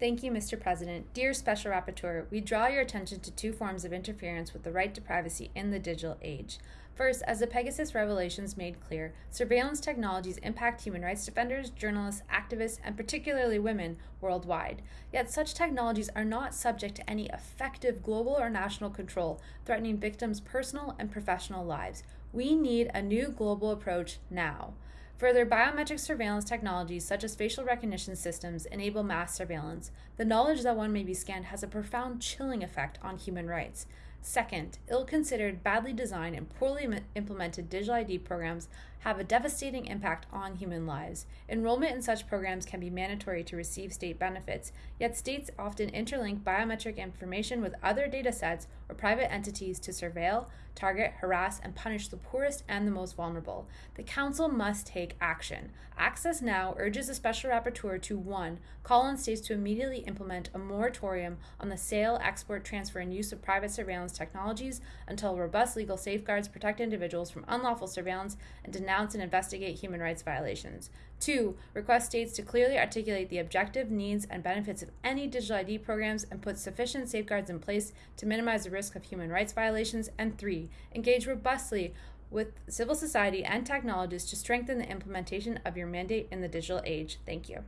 Thank you, Mr. President. Dear Special Rapporteur, we draw your attention to two forms of interference with the right to privacy in the digital age. First, as the Pegasus revelations made clear, surveillance technologies impact human rights defenders, journalists, activists, and particularly women worldwide. Yet such technologies are not subject to any effective global or national control, threatening victims' personal and professional lives. We need a new global approach now. Further, biometric surveillance technologies such as facial recognition systems enable mass surveillance. The knowledge that one may be scanned has a profound chilling effect on human rights. Second, ill considered, badly designed, and poorly implemented digital ID programs have a devastating impact on human lives. Enrollment in such programs can be mandatory to receive state benefits, yet states often interlink biometric information with other data sets or private entities to surveil, target, harass, and punish the poorest and the most vulnerable. The Council must take action. Access Now urges the Special Rapporteur to 1. Call on states to immediately implement a moratorium on the sale, export, transfer, and use of private surveillance technologies until robust legal safeguards protect individuals from unlawful surveillance and denounce and investigate human rights violations. Two, request states to clearly articulate the objective needs and benefits of any digital ID programs and put sufficient safeguards in place to minimize the risk of human rights violations. And three, engage robustly with civil society and technologists to strengthen the implementation of your mandate in the digital age. Thank you.